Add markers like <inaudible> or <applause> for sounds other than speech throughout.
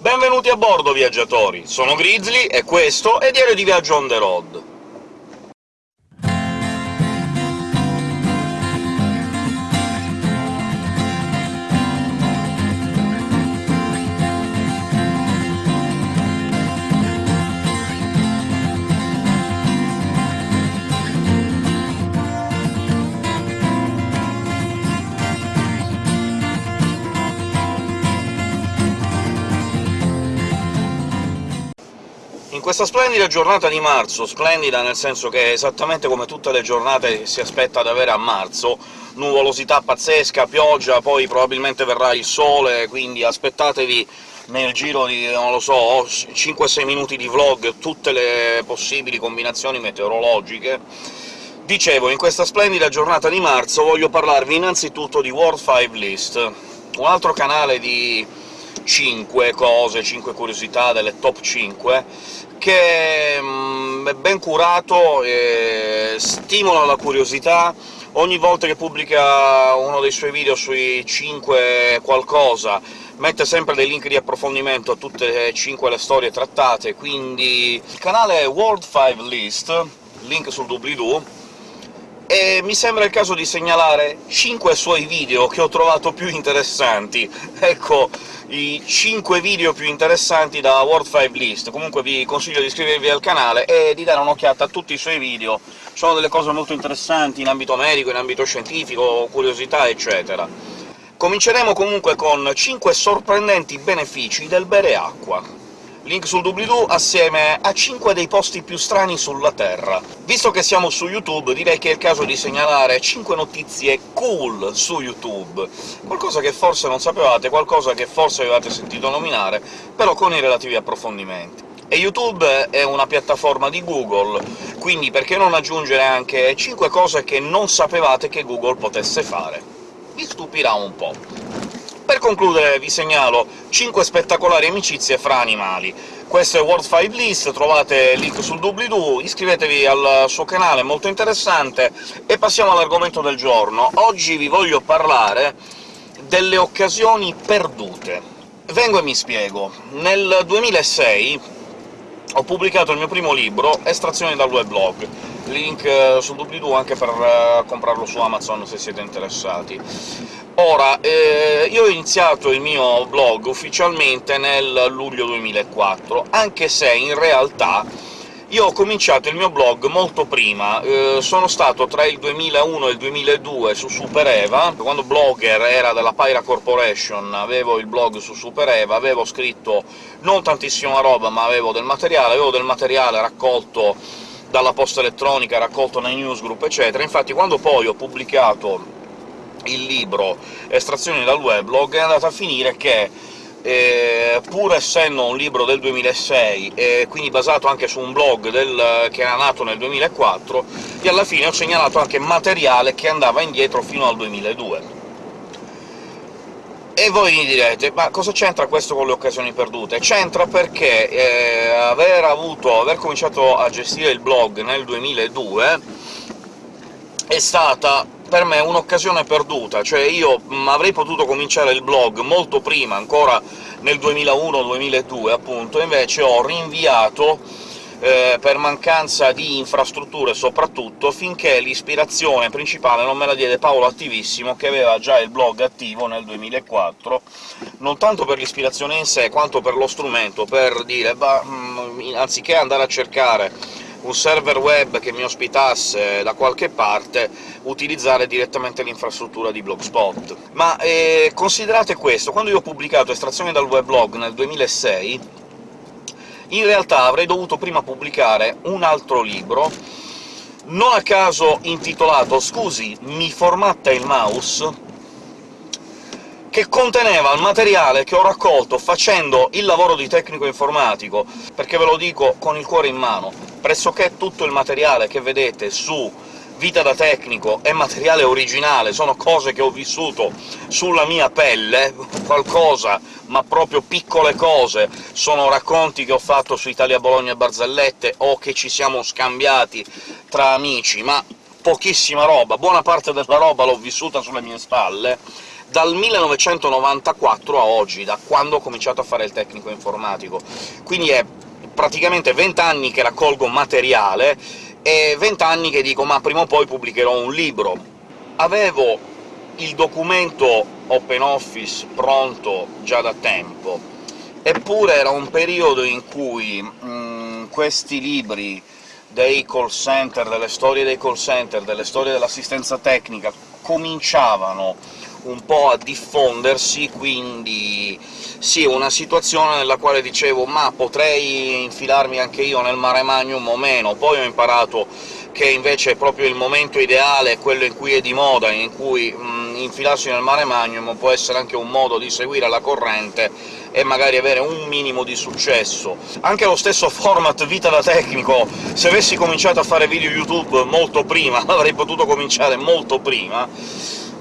Benvenuti a bordo, viaggiatori! Sono Grizzly, e questo è Diario di Viaggio on the road. Questa splendida giornata di marzo, splendida nel senso che esattamente come tutte le giornate si aspetta ad avere a marzo, nuvolosità pazzesca, pioggia, poi probabilmente verrà il sole, quindi aspettatevi nel giro di, non lo so, 5-6 minuti di vlog tutte le possibili combinazioni meteorologiche. Dicevo, in questa splendida giornata di marzo voglio parlarvi innanzitutto di World 5 List, un altro canale di 5 cose, 5 curiosità delle top 5, che mm, è ben curato, e stimola la curiosità, ogni volta che pubblica uno dei suoi video sui 5 qualcosa mette sempre dei link di approfondimento a tutte e 5 le storie trattate, quindi il canale World 5 List, link sul doobly-doo, e mi sembra il caso di segnalare 5 suoi video che ho trovato più interessanti. <laughs> Ecco, i 5 video più interessanti da World 5 List. Comunque vi consiglio di iscrivervi al canale e di dare un'occhiata a tutti i suoi video, sono delle cose molto interessanti in ambito medico, in ambito scientifico, curiosità, eccetera. Cominceremo comunque con 5 sorprendenti benefici del bere acqua link sul doobly-doo, assieme a 5 dei posti più strani sulla Terra. Visto che siamo su YouTube, direi che è il caso di segnalare 5 notizie cool su YouTube, qualcosa che forse non sapevate, qualcosa che forse avevate sentito nominare, però con i relativi approfondimenti. E YouTube è una piattaforma di Google, quindi perché non aggiungere anche 5 cose che non sapevate che Google potesse fare? Vi stupirà un po'. Per concludere vi segnalo 5 spettacolari amicizie fra animali. Questo è World 5 List, trovate il link sul doobly-doo, iscrivetevi al suo canale, è molto interessante, e passiamo all'argomento del giorno. Oggi vi voglio parlare delle occasioni perdute. Vengo e mi spiego. Nel 2006 ho pubblicato il mio primo libro, Estrazioni dal weblog, link eh, sul doobly-doo anche per uh, comprarlo su Amazon se siete interessati. Ora, eh, io ho iniziato il mio blog ufficialmente nel luglio 2004, anche se in realtà io ho cominciato il mio blog molto prima, eh, sono stato tra il 2001 e il 2002 su SuperEva, quando Blogger era della Pyra Corporation, avevo il blog su SuperEva, avevo scritto non tantissima roba, ma avevo del materiale, avevo del materiale raccolto dalla posta elettronica, raccolto nei newsgroup, eccetera. Infatti quando poi ho pubblicato il libro Estrazioni dal weblog è andata a finire che eh, pur essendo un libro del 2006 e quindi basato anche su un blog del, che era nato nel 2004, io alla fine ho segnalato anche materiale che andava indietro fino al 2002. E voi mi direte, ma cosa c'entra questo con le occasioni perdute? C'entra perché eh, aver, avuto, aver cominciato a gestire il blog nel 2002 è stata per me un'occasione perduta, cioè io mh, avrei potuto cominciare il blog molto prima, ancora nel 2001-2002 appunto, invece ho rinviato eh, per mancanza di infrastrutture soprattutto, finché l'ispirazione principale non me la diede Paolo Attivissimo, che aveva già il blog attivo nel 2004, non tanto per l'ispirazione in sé, quanto per lo strumento, per dire, bah, mh, anziché andare a cercare un server web che mi ospitasse da qualche parte, utilizzare direttamente l'infrastruttura di Blogspot. Ma eh, considerate questo, quando io ho pubblicato Estrazione dal weblog nel 2006, in realtà avrei dovuto prima pubblicare un altro libro, non a caso intitolato «Scusi, mi formatta il mouse?», che conteneva il materiale che ho raccolto facendo il lavoro di tecnico informatico, perché ve lo dico con il cuore in mano, pressoché tutto il materiale che vedete su Vita da tecnico è materiale originale, sono cose che ho vissuto sulla mia pelle, qualcosa, ma proprio piccole cose, sono racconti che ho fatto su Italia Bologna e Barzellette, o che ci siamo scambiati tra amici, ma pochissima roba, buona parte della roba l'ho vissuta sulle mie spalle, dal 1994 a oggi, da quando ho cominciato a fare il tecnico informatico. Quindi è praticamente 20 anni che raccolgo materiale, e 20 anni che dico «ma prima o poi pubblicherò un libro». Avevo il documento OpenOffice pronto già da tempo, eppure era un periodo in cui mh, mm, questi libri dei call center, delle storie dei call center, delle storie dell'assistenza tecnica cominciavano un po' a diffondersi, quindi sì, una situazione nella quale dicevo «ma potrei infilarmi anche io nel mare magnum o meno?» Poi ho imparato che invece è proprio il momento ideale, quello in cui è di moda, in cui mh, infilarsi nel mare magnum può essere anche un modo di seguire la corrente e magari avere un minimo di successo. Anche lo stesso <laughs> format vita da tecnico, se avessi cominciato a fare video YouTube molto prima, <laughs> avrei potuto cominciare molto prima,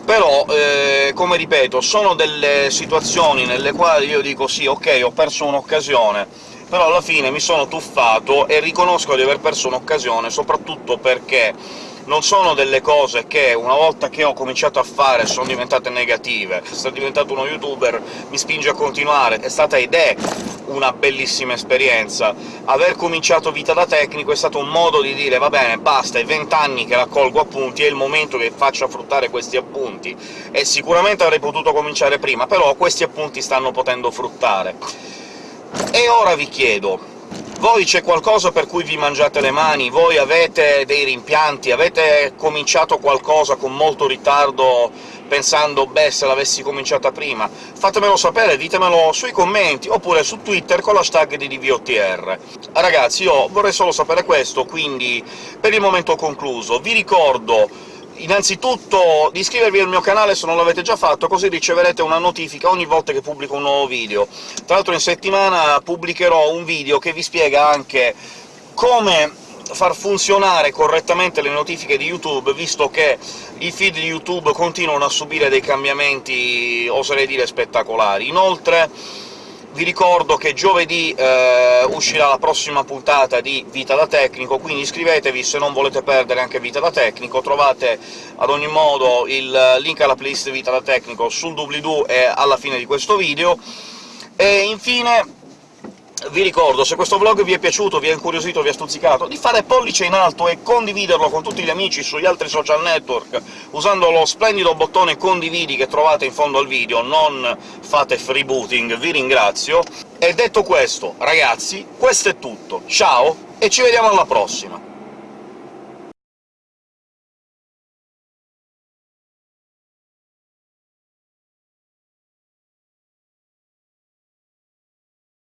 però, eh, come ripeto, sono delle situazioni nelle quali io dico «sì, ok, ho perso un'occasione», però alla fine mi sono tuffato e riconosco di aver perso un'occasione, soprattutto perché non sono delle cose che una volta che ho cominciato a fare sono diventate negative. Essere diventato uno youtuber mi spinge a continuare, è stata ed è una bellissima esperienza. Aver cominciato vita da tecnico è stato un modo di dire «va bene, basta, è vent'anni che raccolgo appunti, è il momento che faccia fruttare questi appunti». E sicuramente avrei potuto cominciare prima, però questi appunti stanno potendo fruttare. E ora vi chiedo voi c'è qualcosa per cui vi mangiate le mani? Voi avete dei rimpianti? Avete cominciato qualcosa con molto ritardo pensando «beh, se l'avessi cominciata prima»? Fatemelo sapere, ditemelo sui commenti, oppure su Twitter con l'hashtag di DVOTR. Ragazzi, io vorrei solo sapere questo, quindi per il momento ho concluso. Vi ricordo innanzitutto di iscrivervi al mio canale se non l'avete già fatto, così riceverete una notifica ogni volta che pubblico un nuovo video. Tra l'altro in settimana pubblicherò un video che vi spiega anche come far funzionare correttamente le notifiche di YouTube, visto che i feed di YouTube continuano a subire dei cambiamenti, oserei dire, spettacolari. Inoltre vi ricordo che giovedì eh, uscirà la prossima puntata di Vita da Tecnico, quindi iscrivetevi se non volete perdere anche Vita da Tecnico, trovate ad ogni modo il link alla playlist Vita da Tecnico sul doobly-doo e alla fine di questo video. E infine vi ricordo, se questo vlog vi è piaciuto, vi ha incuriosito, vi ha stuzzicato, di fare pollice in alto e condividerlo con tutti gli amici sugli altri social network, usando lo splendido bottone condividi che trovate in fondo al video, non fate freebooting, vi ringrazio. E detto questo, ragazzi, questo è tutto, ciao e ci vediamo alla prossima!